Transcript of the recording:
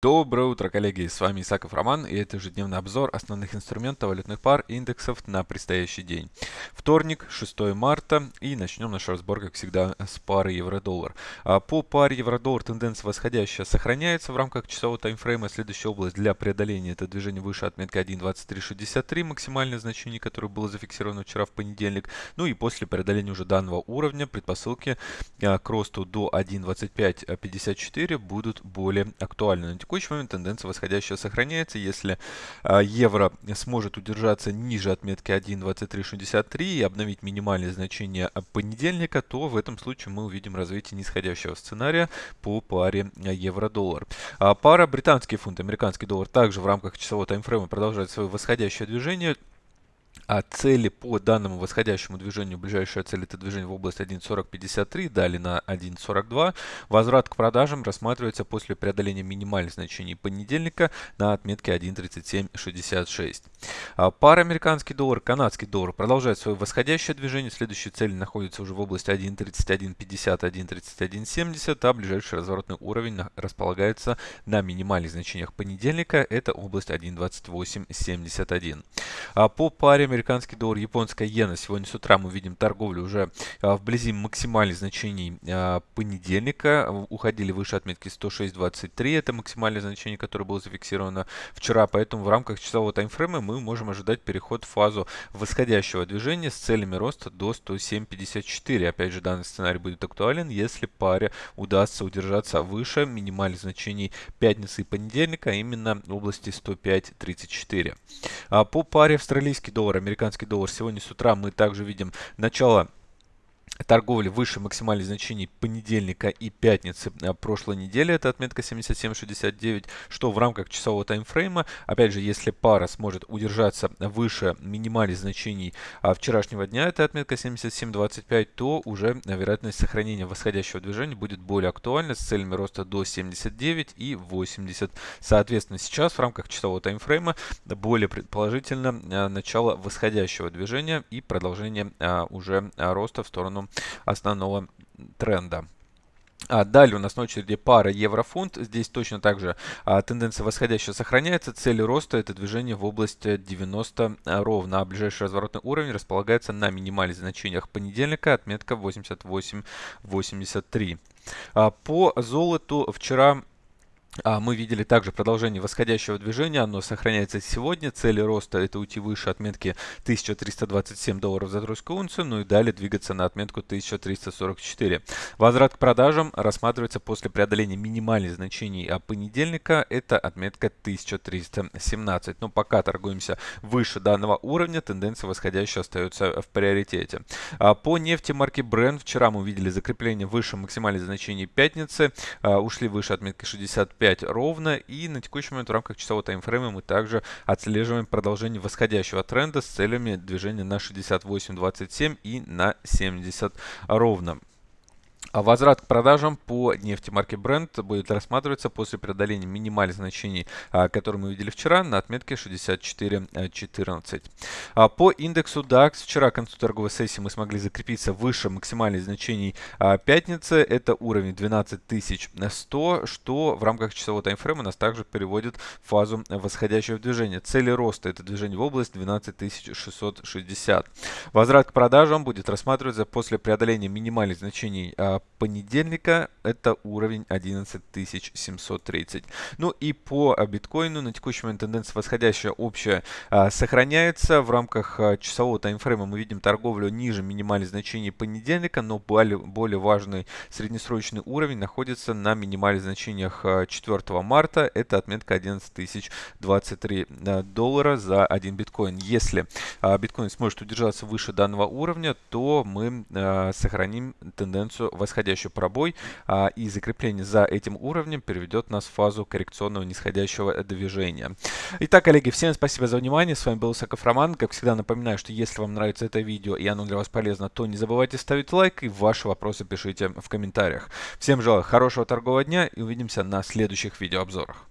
Доброе утро, коллеги! С вами Исаков Роман, и это ежедневный обзор основных инструментов валютных пар и индексов на предстоящий день. Вторник, 6 марта, и начнем наш разбор, как всегда, с пары евро-доллар. А по паре евро-доллар тенденция восходящая сохраняется в рамках часового таймфрейма. Следующая область для преодоления это движение выше отметка 1.2363, максимальное значение, которое было зафиксировано вчера в понедельник. Ну и после преодоления уже данного уровня предпосылки а, к росту до 1.2554 будут более актуальны текущий момент тенденция восходящая сохраняется. Если а, евро сможет удержаться ниже отметки 1.2363 и обновить минимальные значения понедельника, то в этом случае мы увидим развитие нисходящего сценария по паре евро-доллар. А пара британский фунт, американский доллар также в рамках часового таймфрейма продолжает свое восходящее движение а цели по данному восходящему движению, ближайшая цель это движение в область 1.4053, далее на 1.42. Возврат к продажам рассматривается после преодоления минимальных значений понедельника на отметке 1.3766. А пара американский доллар, канадский доллар продолжает свое восходящее движение. Следующая цель находится уже в области 1.3150, 1.3170, а ближайший разворотный уровень располагается на минимальных значениях понедельника, это область 1.2871. А по паре американский доллар, японская иена. Сегодня с утра мы видим торговлю уже а, вблизи максимальных значений а, понедельника. Уходили выше отметки 106.23. Это максимальное значение, которое было зафиксировано вчера. Поэтому в рамках часового таймфрейма мы можем ожидать переход в фазу восходящего движения с целями роста до 107.54. Опять же, данный сценарий будет актуален, если паре удастся удержаться выше минимальных значений пятницы и понедельника, а именно в области 105.34. А по паре австралийский доллар американский доллар. Сегодня с утра мы также видим начало торговли выше максимальных значений понедельника и пятницы а, прошлой недели, это отметка 77.69, что в рамках часового таймфрейма, опять же, если пара сможет удержаться выше минимальных значений а, вчерашнего дня, это отметка 77.25, то уже вероятность сохранения восходящего движения будет более актуальна с целями роста до 79 и 80. Соответственно, сейчас в рамках часового таймфрейма более предположительно а, начало восходящего движения и продолжение уже роста в сторону основного тренда. А далее у нас на очереди пара еврофунт. Здесь точно так же а, тенденция восходящая сохраняется. Цель роста это движение в область 90 ровно. А ближайший разворотный уровень располагается на минимальных значениях понедельника. Отметка 88-83. А, по золоту вчера а мы видели также продолжение восходящего движения, оно сохраняется сегодня. Цели роста это уйти выше отметки 1327 долларов за тройскую унцию, ну и далее двигаться на отметку 1344. Возврат к продажам рассматривается после преодоления минимальных значений а понедельника, это отметка 1317. Но пока торгуемся выше данного уровня, тенденция восходящая остается в приоритете. А по нефти марки Brent вчера мы увидели закрепление выше максимальных значений пятницы, а, ушли выше отметки 65 5 ровно. И на текущий момент в рамках часового таймфрейма мы также отслеживаем продолжение восходящего тренда с целями движения на 68.27 и на 70 ровно. А возврат к продажам по нефти марки Brent будет рассматриваться после преодоления минимальных значений, а, которые мы видели вчера, на отметке 64.14. А, по индексу DAX вчера к концу торговой сессии мы смогли закрепиться выше максимальных значений пятницы. Это уровень 12100, что в рамках часового таймфрейма нас также переводит в фазу восходящего движения. Цели роста это движение в область 12660. Возврат к продажам будет рассматриваться после преодоления минимальных значений понедельника это уровень 11730. Ну и по биткоину на текущий момент тенденция восходящая общая а, сохраняется. В рамках а, часового таймфрейма мы видим торговлю ниже минимальных значений понедельника, но более, важный среднесрочный уровень находится на минимальных значениях 4 а, марта. Это отметка 11023 а, доллара за один биткоин. Если а, биткоин сможет удержаться выше данного уровня, то мы а, сохраним тенденцию восходящий пробой, а, и закрепление за этим уровнем переведет нас в фазу коррекционного нисходящего движения. Итак, коллеги, всем спасибо за внимание. С вами был Саков Роман. Как всегда, напоминаю, что если вам нравится это видео и оно для вас полезно, то не забывайте ставить лайк и ваши вопросы пишите в комментариях. Всем желаю хорошего торгового дня и увидимся на следующих видеообзорах.